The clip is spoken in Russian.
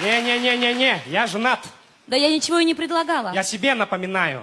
Не-не-не-не-не, я женат. Да я ничего и не предлагала. Я себе напоминаю.